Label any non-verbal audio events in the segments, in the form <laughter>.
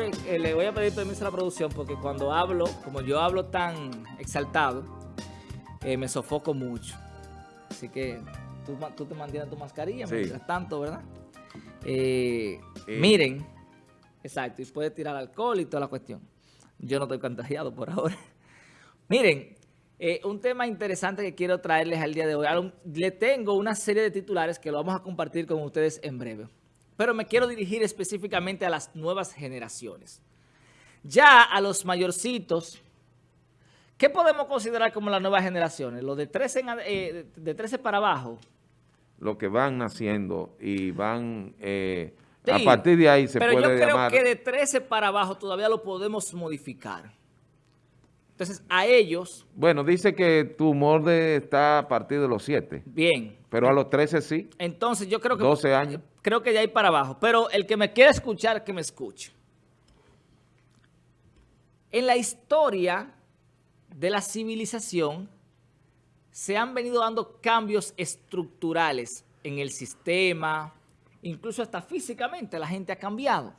eh, le voy a pedir permiso a la producción porque cuando hablo, como yo hablo tan exaltado, eh, me sofoco mucho. Así que tú, tú te mantienes tu mascarilla mientras tanto, ¿verdad? Eh, miren, exacto, y puedes tirar alcohol y toda la cuestión. Yo no estoy contagiado por ahora. <laughs> miren, un tema interesante que quiero traerles al día de hoy. Le tengo una serie de titulares que lo vamos a compartir con ustedes en breve pero me quiero dirigir específicamente a las nuevas generaciones. Ya a los mayorcitos, ¿qué podemos considerar como las nuevas generaciones? Los de 13, eh, de 13 para abajo. Lo que van naciendo y van... Eh, a partir de ahí se puede llamar... Pero yo creo que de 13 para abajo todavía lo podemos modificar. Entonces, a ellos... Bueno, dice que tu humor está a partir de los 7. Bien. Pero a los 13 sí. Entonces, yo creo que... 12 años creo que de ahí para abajo. Pero el que me quiera escuchar, que me escuche. En la historia de la civilización se han venido dando cambios estructurales en el sistema, incluso hasta físicamente la gente ha cambiado.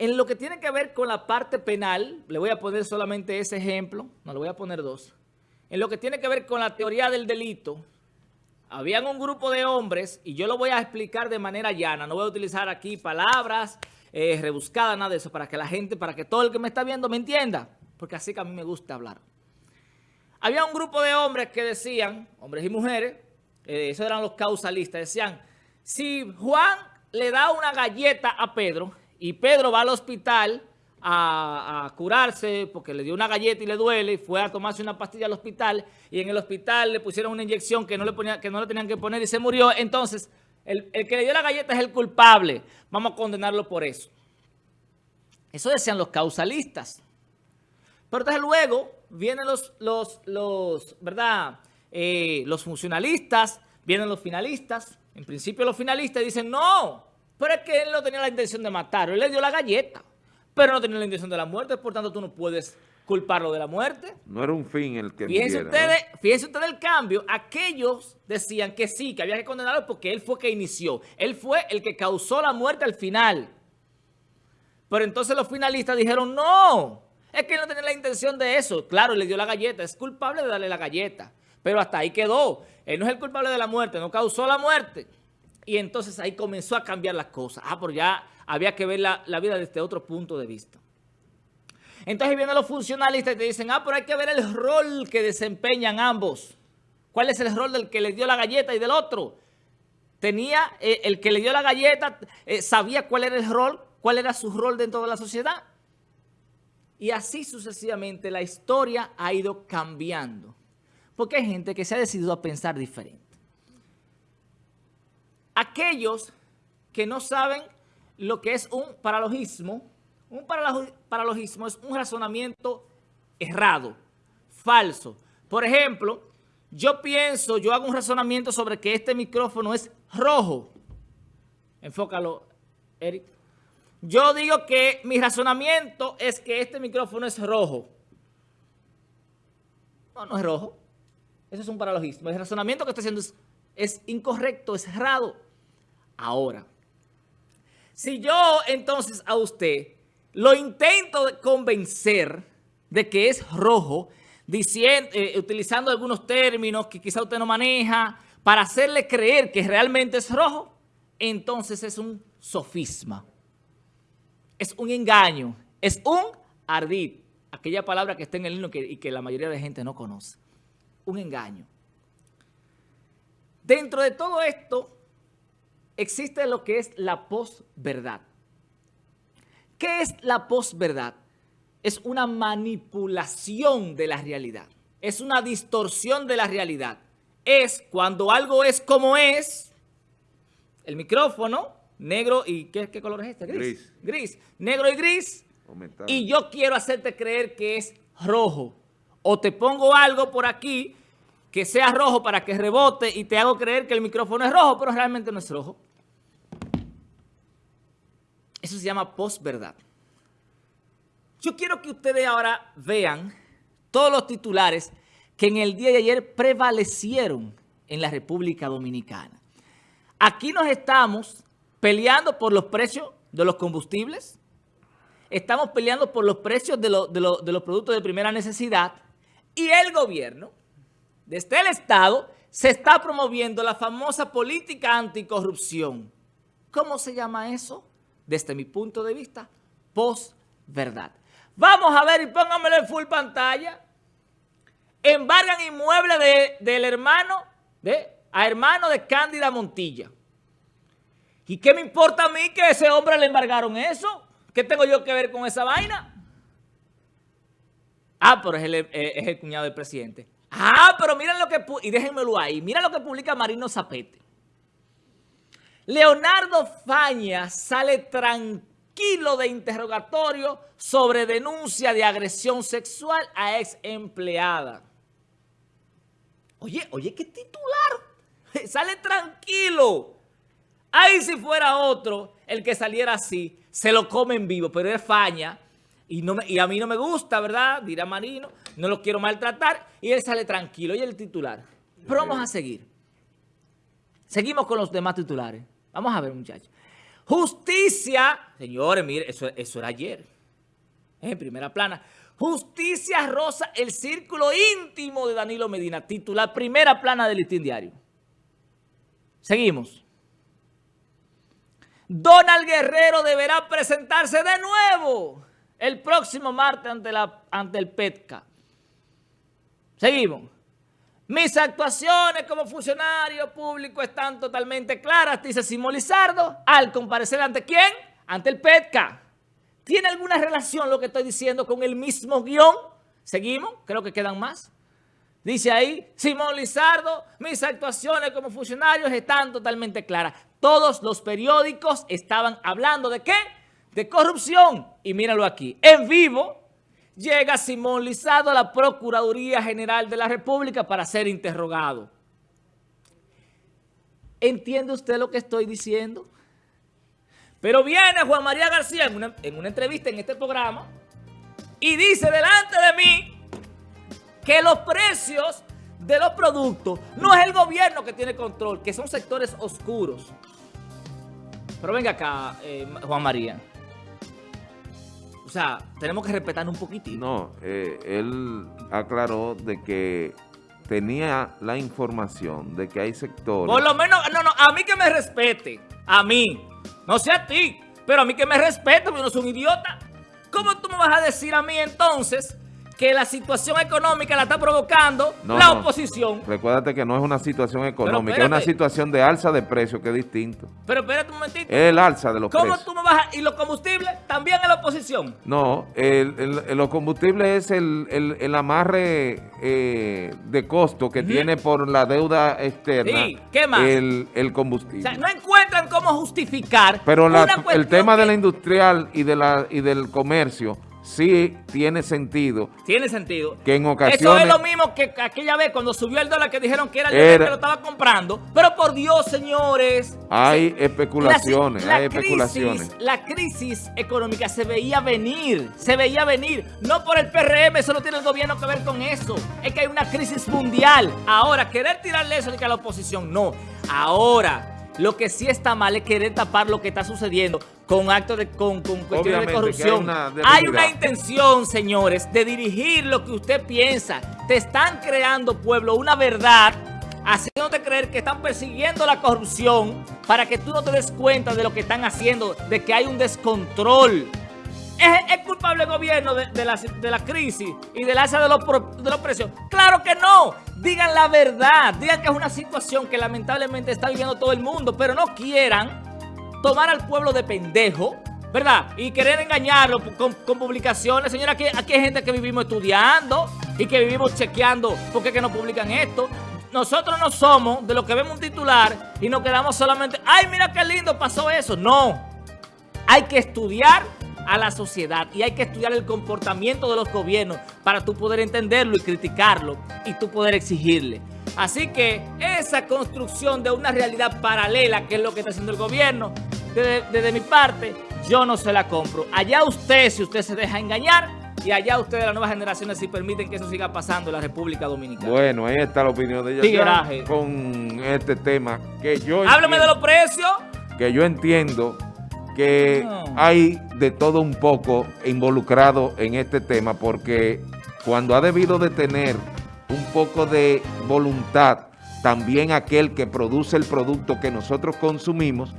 En lo que tiene que ver con la parte penal, le voy a poner solamente ese ejemplo, no le voy a poner dos. En lo que tiene que ver con la teoría del delito, habían un grupo de hombres, y yo lo voy a explicar de manera llana, no voy a utilizar aquí palabras eh, rebuscadas, nada de eso, para que la gente, para que todo el que me está viendo me entienda, porque así que a mí me gusta hablar. Había un grupo de hombres que decían, hombres y mujeres, eh, esos eran los causalistas, decían, si Juan le da una galleta a Pedro y Pedro va al hospital a, curarse porque le dio una galleta y le duele fue a tomarse una pastilla al hospital y en el hospital le pusieron una inyección que no le, ponía, que no tenían que poner y se murió. Entonces, el, que le dio la galleta es el culpable. Vamos a condenarlo por eso. Eso decían los causalistas. Pero entonces luego vienen los, los, los ¿verdad? Eh, los funcionalistas, vienen los finalistas. En principio los finalistas dicen, no, pero es que él no tenía la intención de matar, él le dio la galleta pero no tenía la intención de la muerte, por tanto tú no puedes culparlo de la muerte. No era un fin el que fíjense ustedes, Fíjense ustedes el cambio. Aquellos decían que sí, que había que condenarlo porque él fue que inició. Él fue el que causó la muerte al final. Pero entonces los finalistas dijeron, no, es que él no tenía la intención de eso. Claro, le dio la galleta, es culpable de darle la galleta. Pero hasta ahí quedó. Él no es el culpable de la muerte, no causó la muerte. Y entonces ahí comenzó a cambiar las cosas. Ah, pero ya había que ver la, vida desde otro punto de vista. Entonces vienen los funcionalistas y te dicen, ah, pero hay que ver el rol que desempeñan ambos. ¿Cuál es el rol del que le dio la galleta y del otro? Tenía, eh, el que le dio la galleta, eh, sabía cuál era el rol, cuál era su rol dentro de la sociedad. Y así sucesivamente la historia ha ido cambiando. Porque hay gente que se ha decidido a pensar diferente. Aquellos que no saben lo que es un paralogismo. Un paralogismo es un razonamiento errado, falso. Por ejemplo, yo pienso, yo hago un razonamiento sobre que este micrófono es rojo. Enfócalo, Eric. Yo digo que mi razonamiento es que este micrófono es rojo. No, no es rojo. Eso es un paralogismo. El razonamiento que estoy haciendo es, es incorrecto, es errado. Ahora, si yo entonces a usted lo intento convencer de que es rojo, diciendo, eh, utilizando algunos términos que quizá usted no maneja, para hacerle creer que realmente es rojo, entonces es un sofisma. Es un engaño, es un ardid, aquella palabra que está en el himno y que la mayoría de gente no conoce. Un engaño. Dentro de todo esto, existe lo que es la posverdad. ¿Qué es la posverdad? Es una manipulación de la realidad. Es una distorsión de la realidad. Es cuando algo es como es, el micrófono, negro y ¿qué, color es este? Gris. Gris. Negro y gris. Y yo quiero hacerte creer que es rojo. O te pongo algo por aquí que sea rojo para que rebote y te hago creer que el micrófono es rojo, pero realmente no es rojo. Eso se llama posverdad. Yo quiero que ustedes ahora vean todos los titulares que en el día de ayer prevalecieron en la República Dominicana. Aquí nos estamos peleando por los precios de los combustibles. Estamos peleando por los precios de, de los productos de primera necesidad. Y el gobierno, desde el Estado, se está promoviendo la famosa política anticorrupción. ¿Cómo se llama eso? Desde mi punto de vista, posverdad. Vamos a ver y pónganmelo en full pantalla. Embargan inmueble de, del hermano, de, a hermano de Cándida Montilla. ¿Y qué me importa a mí que ese hombre le embargaron eso? ¿Qué tengo yo que ver con esa vaina? Ah, pero es el, es el cuñado del presidente. Ah, pero miren lo que... Y déjenmelo ahí. Mira lo que publica Marino Zapete. Leonardo Faña sale tranquilo de interrogatorio sobre denuncia de agresión sexual a ex empleada. Oye, oye, qué titular. <laughs> Sale tranquilo. Ahí si fuera otro el que saliera así, se lo come en vivo, pero es Faña y, no y a mí no me gusta, ¿verdad? Dirá Marino, no lo quiero maltratar y él sale tranquilo. Y el titular. Pero vamos a seguir. Seguimos con los demás titulares. Vamos a ver, muchachos. Justicia. Señores, mire, eso, eso era ayer. En primera plana. Justicia rosa el círculo íntimo de Danilo Medina. Titular, primera plana del listín diario. Seguimos. Donald Guerrero deberá presentarse de nuevo el próximo martes ante, la, ante el PETCA. Seguimos. Mis actuaciones como funcionario público están totalmente claras, dice Simón Lizardo, al comparecer ante quién? Ante el PETCA. ¿Tiene alguna relación lo que estoy diciendo con el mismo guion? Seguimos, creo que quedan más. Dice ahí, Simón Lizardo, mis actuaciones como funcionario están totalmente claras. Todos los periódicos estaban hablando de qué? de corrupción. Y míralo aquí, en vivo llega Simón Lizado a la Procuraduría General de la República para ser interrogado. ¿Entiende usted lo que estoy diciendo? Pero viene Juan María García en una, en una entrevista en este programa y dice delante de mí que los precios de los productos no es el gobierno que tiene control, que son sectores oscuros. Pero venga acá, eh, Juan María. O sea, tenemos que respetar un poquitito. No, eh, él aclaró de que tenía la información de que hay sectores... Por lo menos, no, no, a mí que me respete, a mí, no sé a ti, pero a mí que me respete, porque yo no soy un idiota. ¿Cómo tú me vas a decir a mí entonces que la situación económica la está provocando la oposición. Recuérdate que no es una situación económica, es una situación de alza de precios que es distinto. Pero espérate un momentito. Es el alza de los precios. ¿Cómo tú me a, ¿Y los combustibles también en la oposición? No, el, los combustibles es el, amarre eh, de costo que tiene por la deuda externa. Sí, ¿qué más? El, combustible. O sea, no encuentran cómo justificar Pero el tema de la industrial y, de la, y del comercio sí tiene sentido. Tiene sentido. Que en ocasiones... Eso es lo mismo que aquella vez cuando subió el dólar que dijeron que era el que lo estaba comprando. Pero por Dios, señores. Hay especulaciones, hay especulaciones. La crisis económica se veía venir, se veía venir. No por el PRM, eso no tiene el gobierno que ver con eso. Es que hay una crisis mundial. Ahora, querer tirarle eso a la oposición, no. Ahora lo que sí está mal es querer tapar lo que está sucediendo con actos de, con, cuestiones de corrupción. Hay una, intención, señores, de dirigir lo que usted piensa. Te están creando, pueblo, una verdad haciéndote creer que están persiguiendo la corrupción para que tú no te des cuenta de lo que están haciendo, de que hay un descontrol. ¿Es, culpable el gobierno de, la, de, la, crisis y del alza de los, de los precios? ¡Claro que no! Digan la verdad, digan que es una situación que lamentablemente está viviendo todo el mundo, pero no quieran tomar al pueblo de pendejo, ¿verdad? Y querer engañarlo con, publicaciones. Señora, aquí, aquí, hay gente que vivimos estudiando y que vivimos chequeando por qué que no publican esto. Nosotros no somos de los que vemos un titular y nos quedamos solamente, ¡ay, mira qué lindo pasó eso! No, hay que estudiar a la sociedad y hay que estudiar el comportamiento de los gobiernos para tú poder entenderlo y criticarlo y tú poder exigirle. Así que esa construcción de una realidad paralela, que es lo que está haciendo el gobierno, desde, mi parte, yo no se la compro. Allá usted, si usted se deja engañar, y allá ustedes, las nuevas generaciones, si permiten que eso siga pasando en la República Dominicana. Bueno, ahí está la opinión de ella con este tema. que yo Háblame de los precios. Que yo entiendo que No. hay de todo un poco involucrado en este tema porque cuando ha debido de tener un poco de voluntad también aquel que produce el producto que nosotros consumimos,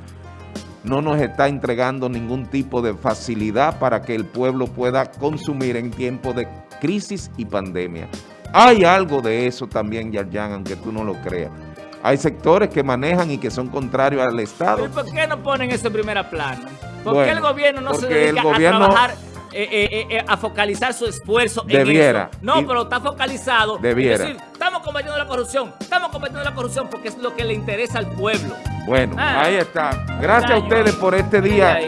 no nos está entregando ningún tipo de facilidad para que el pueblo pueda consumir en tiempo de crisis y pandemia. Hay algo de eso también, Yarjan, aunque tú no lo creas. Hay sectores que manejan y que son contrarios al Estado. ¿Pero por qué no ponen eso en primera plana? ¿Por Bueno, qué el gobierno no se dedica gobierno- a trabajar, eh, eh, eh, eh, a focalizar su esfuerzo Debiera. en eso? No, Y- pero está focalizado. Debiera. decir, estamos combatiendo la corrupción, estamos combatiendo la corrupción porque es lo que le interesa al pueblo. Bueno, Ah. ahí está. Gracias a ustedes por este día.